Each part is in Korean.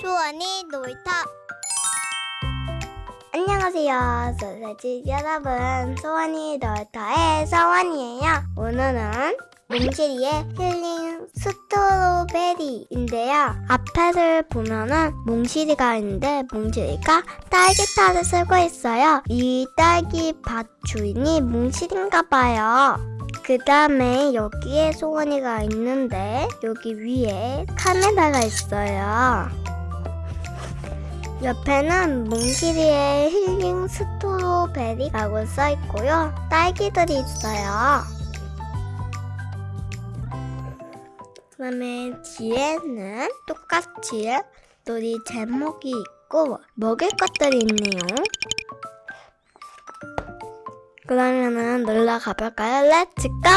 수원이 놀이터. 안녕하세요. 소세지 여러분. 소원이 놀이터의 서원이에요. 오늘은 몽실이의 힐링 스트로베리인데요. 앞 에를 보면은 몽실이가 있는데 몽실이가 딸기타를 쓰고 있어요 이 딸기 밭 주인이 몽실인가 봐요 그 다음에 여기에 소원이가 있는데 여기 위에 카메라가 있어요. 옆에는 몽실이의 힐링 strawberry라고 써있고요. 딸기들이 있어요. 그 다음에 뒤에는 똑같이 놀이 제목이 있고 먹을 것들이 있네요. 그러면은 놀러 가볼까요? Let's go!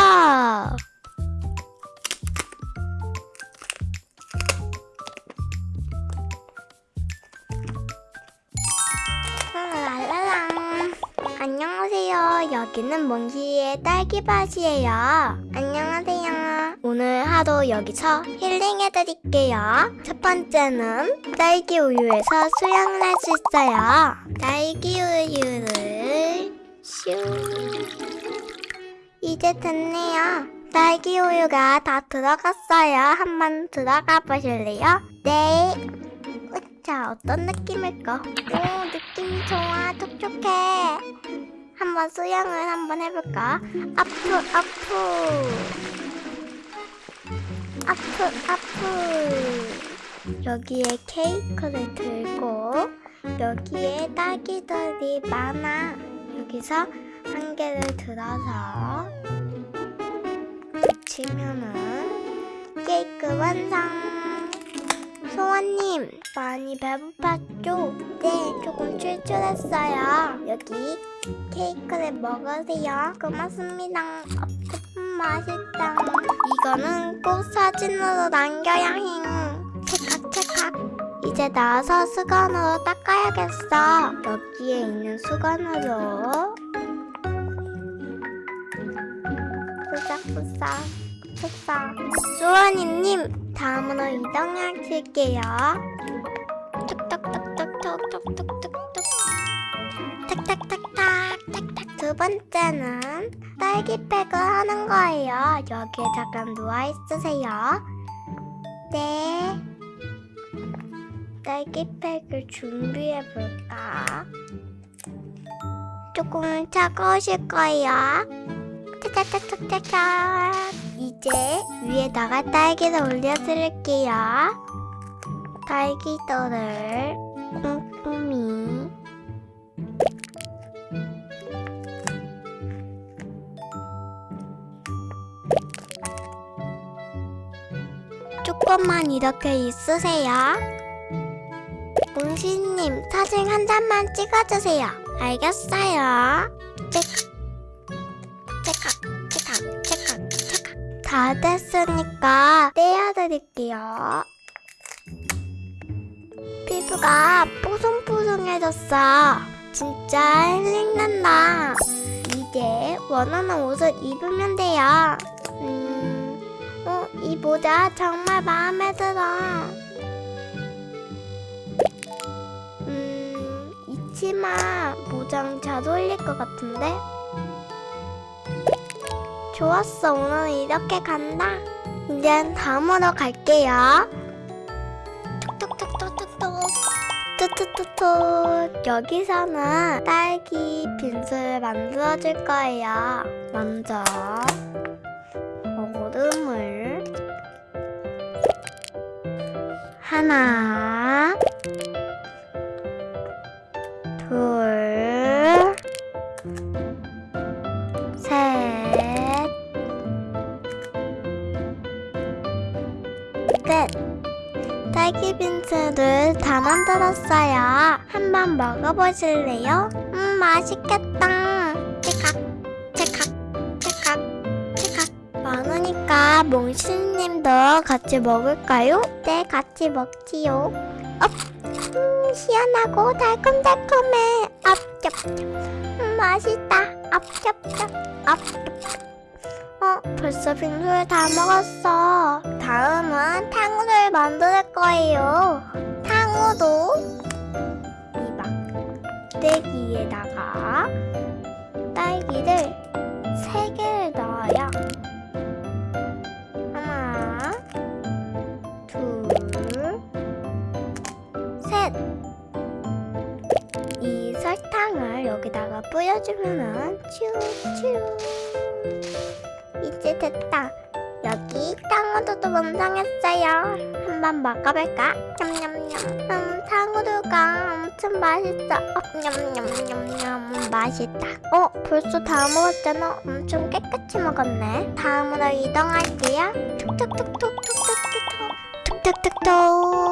안녕하세요. 여기는 몽키의 딸기밭이에요. 안녕하세요. 오늘 하루 여기서 힐링해드릴게요. 첫 번째는 딸기 우유에서 수영을 할 수 있어요. 딸기 우유를 슈. 이제 됐네요. 딸기 우유가 다 들어갔어요. 한번 들어가 보실래요? 네. 자, 어떤 느낌일까? 오, 느낌이 좋아. 촉촉해. 한번 수영을 한번 해볼까? 아프, 아프. 아프, 아프. 여기에 케이크를 들고 여기에 딸기들이 많아. 여기서 한 개를 들어서 붙이면은 케이크 완성. 소원님 많이 배고팠죠? 네, 조금 출출했어요. 여기 케이크를 먹으세요. 고맙습니다. 음, 맛있다. 이거는 꼭 사진으로 남겨야 해. 체각 체각. 이제 나와서 수건으로 닦아야겠어. 여기에 있는 수건으로 푸싹푸싹 푸싹. 수원이님 다음으로 이동하실게요. 툭툭툭툭툭툭툭 두 번째는 딸기팩을 하는 거예요. 여기에 잠깐 누워 있으세요. 네. 딸기팩을 준비해 볼까? 조금 차가우실 거예요. 짜자자자자자. 이제 위에다가 딸기를 올려드릴게요. 딸기들을 꼼꼼히 조금만 이렇게 있으세요. 몽시님 사진 한 장만 찍어주세요. 알겠어요. 체크, 체크, 체크, 체크, 체크. 다 됐으니까 떼어드릴게요. 피부가 뽀송뽀송해졌어. 진짜 힐링난다. 이제 원하는 옷을 입으면 돼요. 음, 어, 이 모자 정말 마음에 들어. 음, 이 치마 모장 잘 어울릴 것 같은데? 좋았어, 오늘 이렇게 간다. 이제 다음으로 갈게요. 톡톡톡톡톡톡. 뚜뚜뚜뚜. 여기서는 딸기 빙수를 만들어 줄 거예요. 먼저 얼음을 하나, 둘, 셋, 넷. 딸기 빙수를 다 만들었어요. 한번 먹어보실래요? 음, 맛있겠다. 몽실님도 같이 먹을까요? 네, 같이 먹지요. 업, 음, 시원하고 달콤달콤해. 업, 쩝, 쩝. 음, 맛있다. 앞잡잡 앞. 어, 벌써 빙수를 다 먹었어. 다음은 탕후루를 만들 거예요. 탕후루 이 막대기에다가 딸기를 세 개를 넣어요. 여기다가 뿌려주면은 츄츄. 이제 됐다. 여기 탕후루도 완성했어요. 한번 먹어볼까? 냠냠냠. 음, 탕후루가 엄청 맛있어. 어, 냠냠냠냠. 맛있다. 어, 벌써 다 먹었잖아. 엄청 깨끗이 먹었네. 다음으로 이동할게요. 툭툭툭툭툭툭툭. 툭툭툭툭.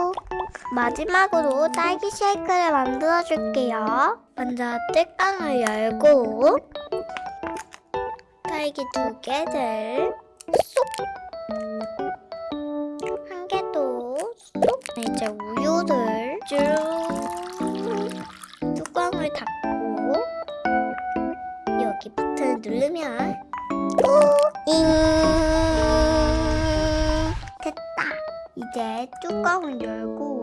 마지막으로 딸기 쉐이크를 만들어 줄게요. 먼저 뚜껑을 열고 딸기 두 개를 쏙! 한 개도 쏙! 이제 우유를 쭉 뚜껑을 닫고 여기 버튼을 누르면 잉 됐다 이제 뚜껑을 열고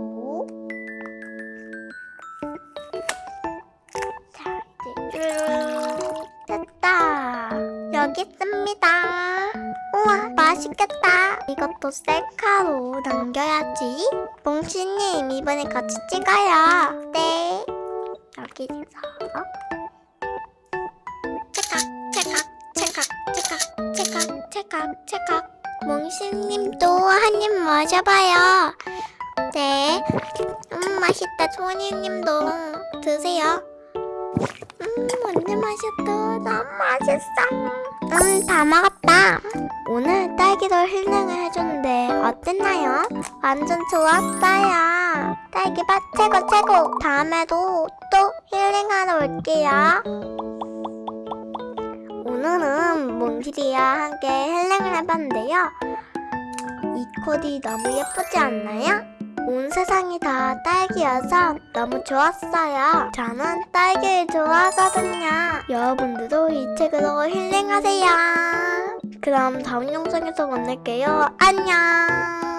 여기 있습니다. 우와 맛있겠다. 이것도 셀카로 남겨야지. 몽치님 이번에 같이 찍어요. 네. 여기서. 체각 체각 체각 체각 체각 체각 체각 몽치님도 한 입 마셔봐요. 네. 음 맛있다. 소니님도 드세요. 음 완전 맛있다 너무 맛있어 음 다 먹었다. 오늘 딸기도 힐링을 해줬는데 어땠나요? 완전 좋았어요. 딸기맛 최고 최고. 다음에도 또 힐링하러 올게요. 오늘은 몽실이와 함께 힐링을 해봤는데요. 이 코디 너무 예쁘지 않나요? 온 세상이 다 딸기여서 너무 좋았어요. 저는 딸기를 좋아하거든요. 여러분들도 이 책으로 힐링하세요. 그럼 다음 영상에서 만날게요. 안녕.